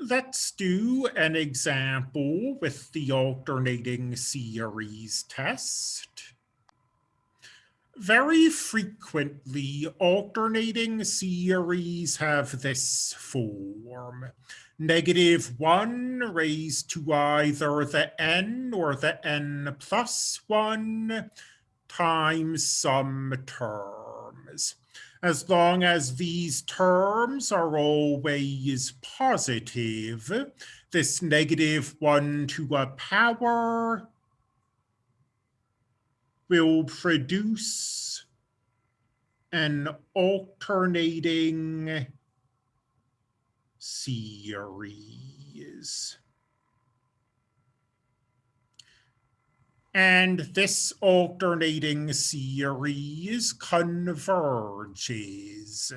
Let's do an example with the alternating series test. Very frequently, alternating series have this form. Negative 1 raised to either the n or the n plus 1 times some terms as long as these terms are always positive, this negative 1 to a power will produce an alternating series. And this alternating series converges.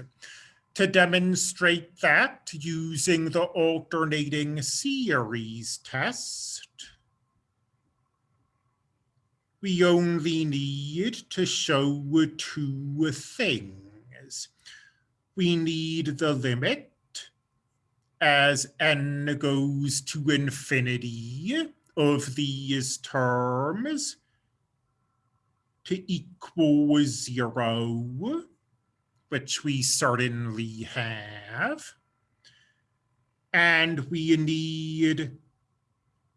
To demonstrate that using the alternating series test, we only need to show two things. We need the limit as n goes to infinity of these terms to equal zero, which we certainly have. And we need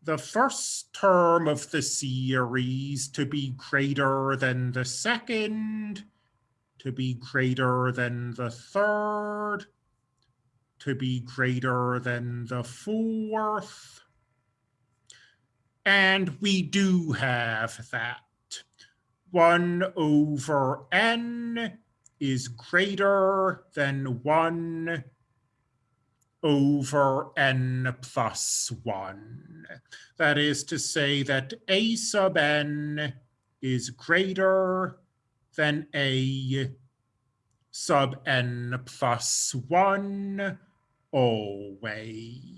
the first term of the series to be greater than the second, to be greater than the third, to be greater than the fourth, and we do have that. 1 over n is greater than 1 over n plus 1. That is to say that a sub n is greater than a sub n plus 1 always.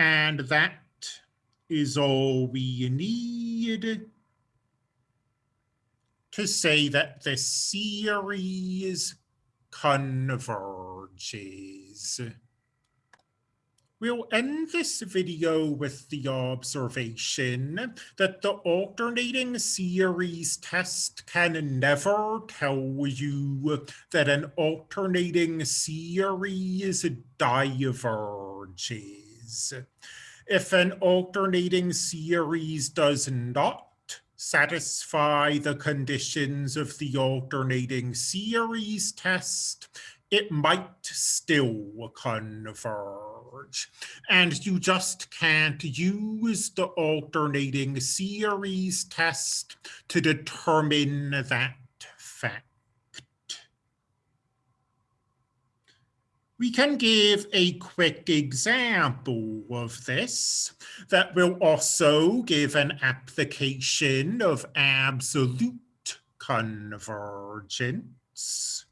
And that is all we need to say that the series converges. We'll end this video with the observation that the alternating series test can never tell you that an alternating series diverges. If an alternating series does not satisfy the conditions of the alternating series test, it might still converge. And you just can't use the alternating series test to determine that fact. We can give a quick example of this that will also give an application of absolute convergence.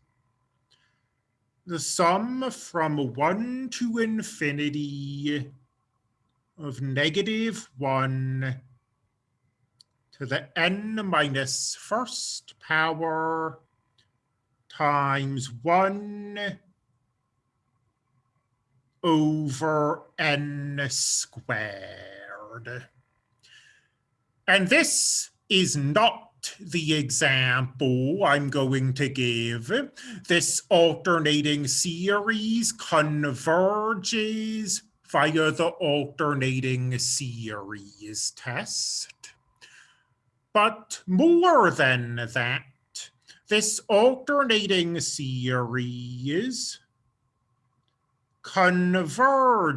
The sum from 1 to infinity of negative 1 to the n minus first power times 1 over n squared. And this is not the example I'm going to give. This alternating series converges via the alternating series test. But more than that, this alternating series converges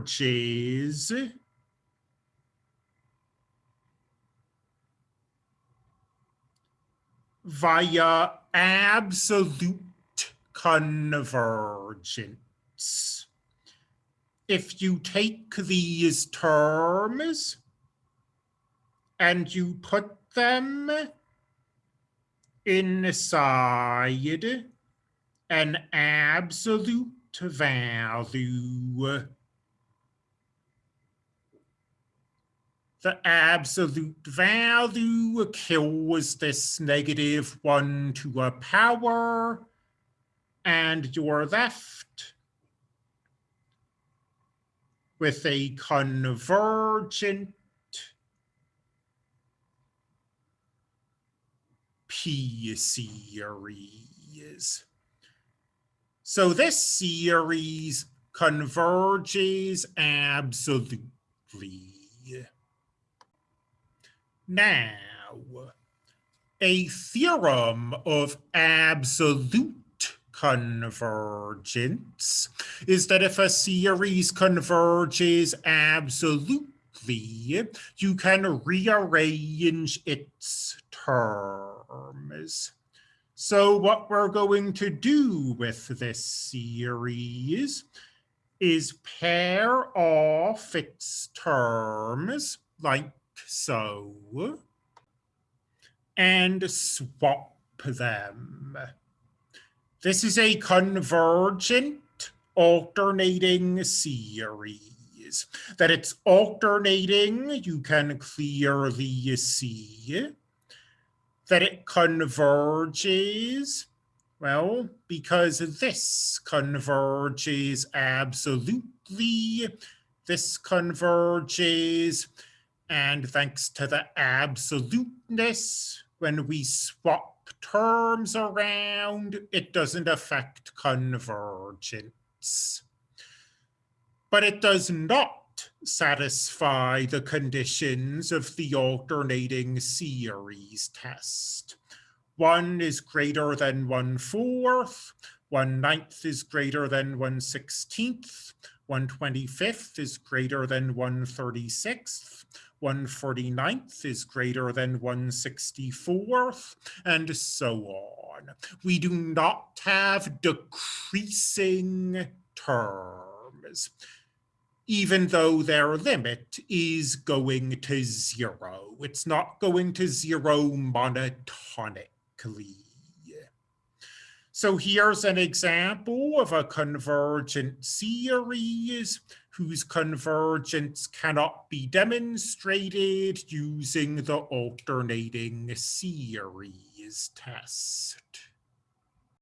via absolute convergence. If you take these terms and you put them inside an absolute value the absolute value kills this negative one to a power and you're left with a convergent P series. So this series converges absolutely. Now, a theorem of absolute convergence is that if a series converges absolutely, you can rearrange its terms. So what we're going to do with this series is pair off its terms like so and swap them. This is a convergent alternating series. That it's alternating, you can clearly see. That it converges, well, because this converges absolutely, this converges, and thanks to the absoluteness, when we swap terms around, it doesn't affect convergence. But it does not satisfy the conditions of the alternating series test. One is greater than one fourth, one ninth is greater than one sixteenth, one twenty-fifth is greater than one thirty-sixth, one forty-ninth is greater than 164th, and so on. We do not have decreasing terms, even though their limit is going to zero. It's not going to zero monotonically. So here's an example of a convergent series whose convergence cannot be demonstrated using the alternating series test.